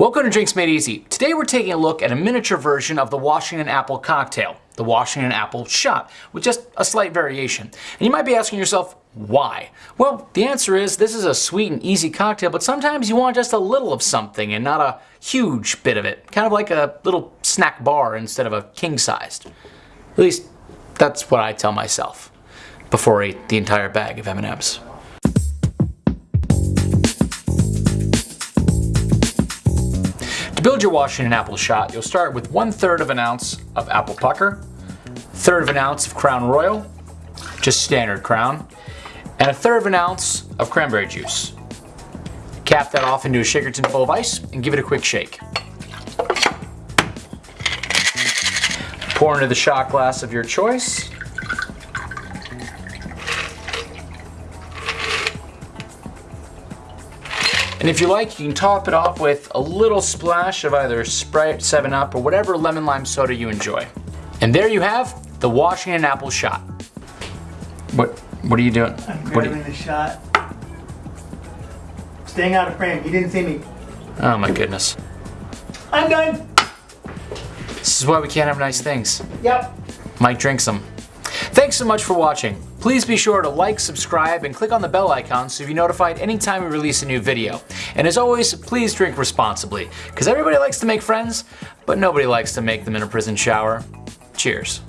Welcome to Drinks Made Easy. Today we're taking a look at a miniature version of the Washington Apple cocktail, the Washington Apple Shot, with just a slight variation. And you might be asking yourself, why? Well, the answer is this is a sweet and easy cocktail, but sometimes you want just a little of something and not a huge bit of it. Kind of like a little snack bar instead of a king-sized. At least, that's what I tell myself before I eat the entire bag of M&Ms. To build your Washington apple shot, you'll start with one third of an ounce of apple pucker, third of an ounce of Crown Royal, just standard Crown, and a third of an ounce of cranberry juice. Cap that off into a shaker tin full of ice and give it a quick shake. Pour into the shot glass of your choice And if you like, you can top it off with a little splash of either Sprite, 7-Up, or whatever lemon lime soda you enjoy. And there you have the Washington Apple Shot. What What are you doing? I'm What grabbing you, the shot. Staying out of frame. You didn't see me. oh my goodness. I'm done. This is why we can't have nice things. Yep. Mike drinks them. Thanks so much for watching. Please be sure to like, subscribe, and click on the bell icon so you'll be notified anytime we release a new video. And as always, please drink responsibly, because everybody likes to make friends, but nobody likes to make them in a prison shower. Cheers.